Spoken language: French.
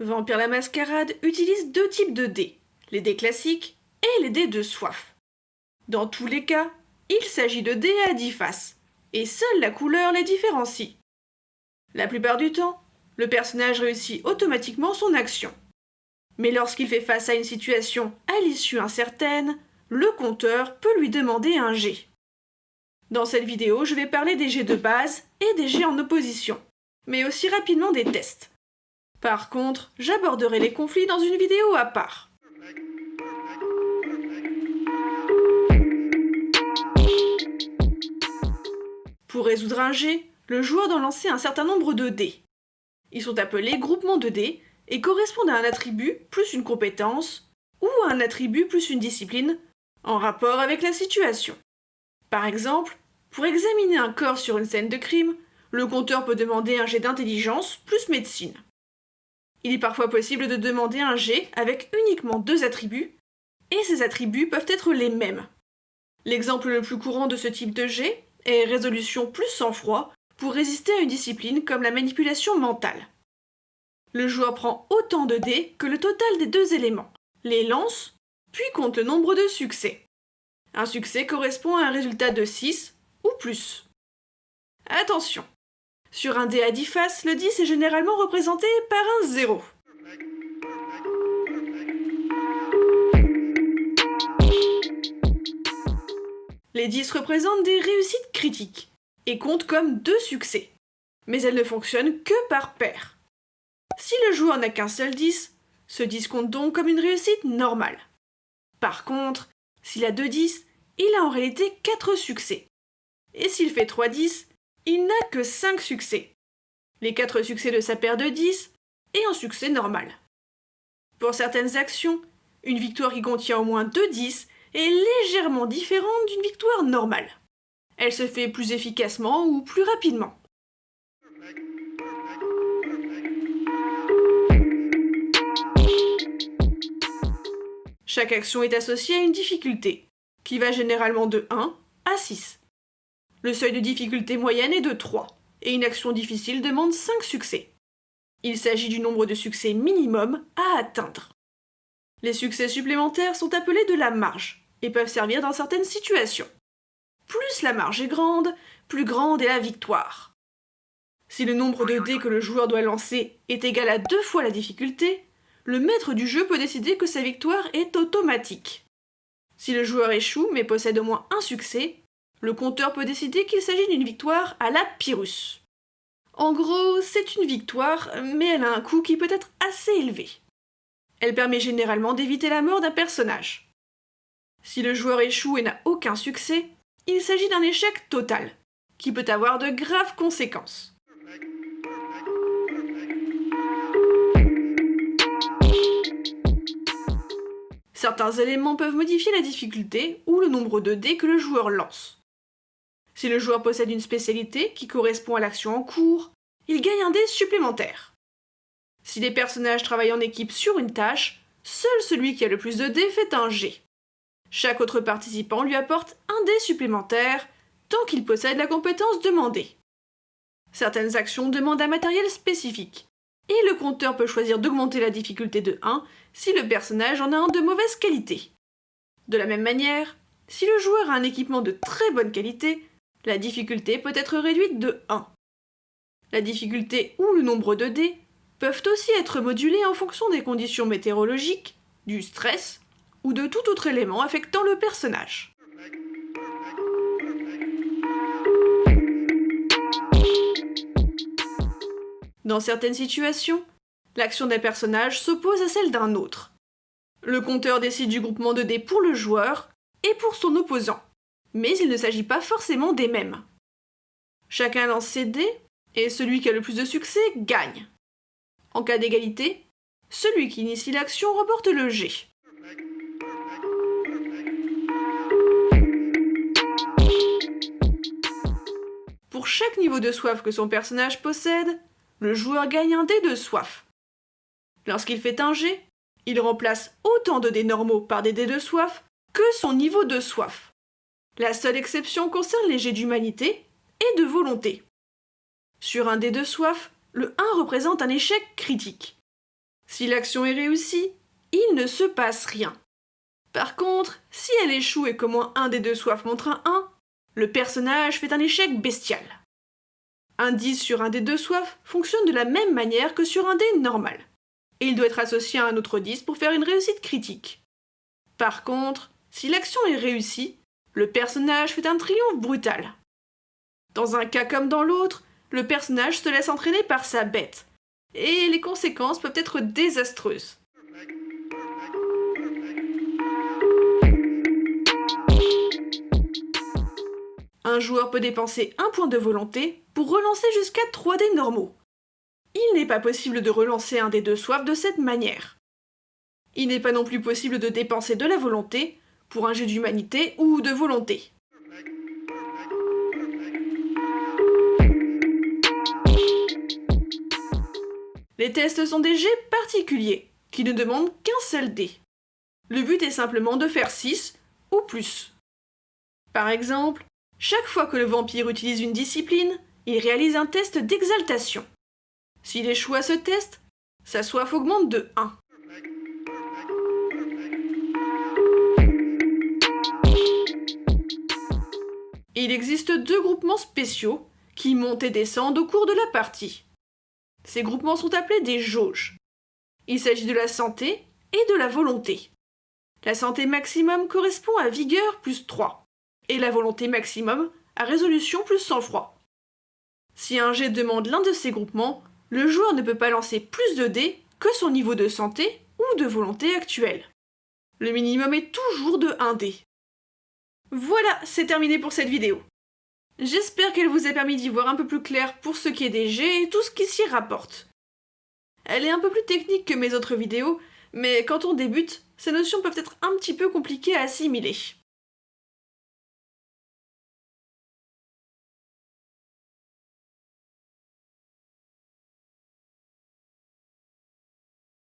Vampire la Mascarade utilise deux types de dés, les dés classiques et les dés de soif. Dans tous les cas, il s'agit de dés à 10 faces, et seule la couleur les différencie. La plupart du temps, le personnage réussit automatiquement son action. Mais lorsqu'il fait face à une situation à l'issue incertaine, le compteur peut lui demander un jet. Dans cette vidéo, je vais parler des jets de base et des jets en opposition, mais aussi rapidement des tests. Par contre, j'aborderai les conflits dans une vidéo à part. Pour résoudre un jet, le joueur doit lancer un certain nombre de dés. Ils sont appelés groupements de dés et correspondent à un attribut plus une compétence ou à un attribut plus une discipline en rapport avec la situation. Par exemple, pour examiner un corps sur une scène de crime, le compteur peut demander un jet d'intelligence plus médecine. Il est parfois possible de demander un jet avec uniquement deux attributs, et ces attributs peuvent être les mêmes. L'exemple le plus courant de ce type de jet est résolution plus sang-froid pour résister à une discipline comme la manipulation mentale. Le joueur prend autant de dés que le total des deux éléments, les lance, puis compte le nombre de succès. Un succès correspond à un résultat de 6 ou plus. Attention, sur un dé à 10 faces, le 10 est généralement représenté par un 0. Les 10 représentent des réussites critiques et comptent comme deux succès. Mais elles ne fonctionnent que par paire. Si le joueur n'a qu'un seul 10, ce 10 compte donc comme une réussite normale. Par contre, s'il a deux 10, il a en réalité 4 succès. Et s'il fait 3 10, il n'a que 5 succès. Les 4 succès de sa paire de 10 et un succès normal. Pour certaines actions, une victoire qui contient au moins 2 10 est légèrement différente d'une victoire normale. Elle se fait plus efficacement ou plus rapidement. Chaque action est associée à une difficulté, qui va généralement de 1 à 6. Le seuil de difficulté moyenne est de 3, et une action difficile demande 5 succès. Il s'agit du nombre de succès minimum à atteindre. Les succès supplémentaires sont appelés de la marge, et peuvent servir dans certaines situations. Plus la marge est grande, plus grande est la victoire. Si le nombre de dés que le joueur doit lancer est égal à deux fois la difficulté, le maître du jeu peut décider que sa victoire est automatique. Si le joueur échoue mais possède au moins un succès, le compteur peut décider qu'il s'agit d'une victoire à la Pyrrhus. En gros, c'est une victoire, mais elle a un coût qui peut être assez élevé. Elle permet généralement d'éviter la mort d'un personnage. Si le joueur échoue et n'a aucun succès, il s'agit d'un échec total, qui peut avoir de graves conséquences. Certains éléments peuvent modifier la difficulté ou le nombre de dés que le joueur lance. Si le joueur possède une spécialité qui correspond à l'action en cours, il gagne un dé supplémentaire. Si les personnages travaillent en équipe sur une tâche, seul celui qui a le plus de dés fait un G. Chaque autre participant lui apporte un dé supplémentaire tant qu'il possède la compétence demandée. Certaines actions demandent un matériel spécifique, et le compteur peut choisir d'augmenter la difficulté de 1 si le personnage en a un de mauvaise qualité. De la même manière, si le joueur a un équipement de très bonne qualité, la difficulté peut être réduite de 1. La difficulté ou le nombre de dés peuvent aussi être modulés en fonction des conditions météorologiques, du stress ou de tout autre élément affectant le personnage. Dans certaines situations, l'action d'un personnage s'oppose à celle d'un autre. Le compteur décide du groupement de dés pour le joueur et pour son opposant, mais il ne s'agit pas forcément des mêmes. Chacun lance ses dés, et celui qui a le plus de succès gagne. En cas d'égalité, celui qui initie l'action remporte le G. Pour chaque niveau de soif que son personnage possède, le joueur gagne un dé de soif. Lorsqu'il fait un jet, il remplace autant de dés normaux par des dés de soif que son niveau de soif. La seule exception concerne les jets d'humanité et de volonté. Sur un dé de soif, le 1 représente un échec critique. Si l'action est réussie, il ne se passe rien. Par contre, si elle échoue et qu'au moins un des deux soifs montre un 1, le personnage fait un échec bestial. Un 10 sur un des deux soifs fonctionne de la même manière que sur un dé normal, et il doit être associé à un autre 10 pour faire une réussite critique. Par contre, si l'action est réussie, le personnage fait un triomphe brutal. Dans un cas comme dans l'autre, le personnage se laisse entraîner par sa bête, et les conséquences peuvent être désastreuses. Un joueur peut dépenser un point de volonté pour relancer jusqu'à 3 dés normaux. Il n'est pas possible de relancer un des deux soifs de cette manière. Il n'est pas non plus possible de dépenser de la volonté pour un jeu d'humanité ou de volonté. Les tests sont des jets particuliers, qui ne demandent qu'un seul dé. Le but est simplement de faire 6 ou plus. Par exemple, chaque fois que le vampire utilise une discipline, il réalise un test d'exaltation. S'il échoue à ce test, sa soif augmente de 1. Il existe deux groupements spéciaux qui montent et descendent au cours de la partie. Ces groupements sont appelés des jauges. Il s'agit de la santé et de la volonté. La santé maximum correspond à vigueur plus 3, et la volonté maximum à résolution plus sang-froid. Si un jet demande l'un de ces groupements, le joueur ne peut pas lancer plus de dés que son niveau de santé ou de volonté actuel. Le minimum est toujours de 1 dé. Voilà, c'est terminé pour cette vidéo. J'espère qu'elle vous a permis d'y voir un peu plus clair pour ce qui est des jets et tout ce qui s'y rapporte. Elle est un peu plus technique que mes autres vidéos, mais quand on débute, ces notions peuvent être un petit peu compliquées à assimiler.